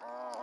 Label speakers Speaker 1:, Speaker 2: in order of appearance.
Speaker 1: Oh.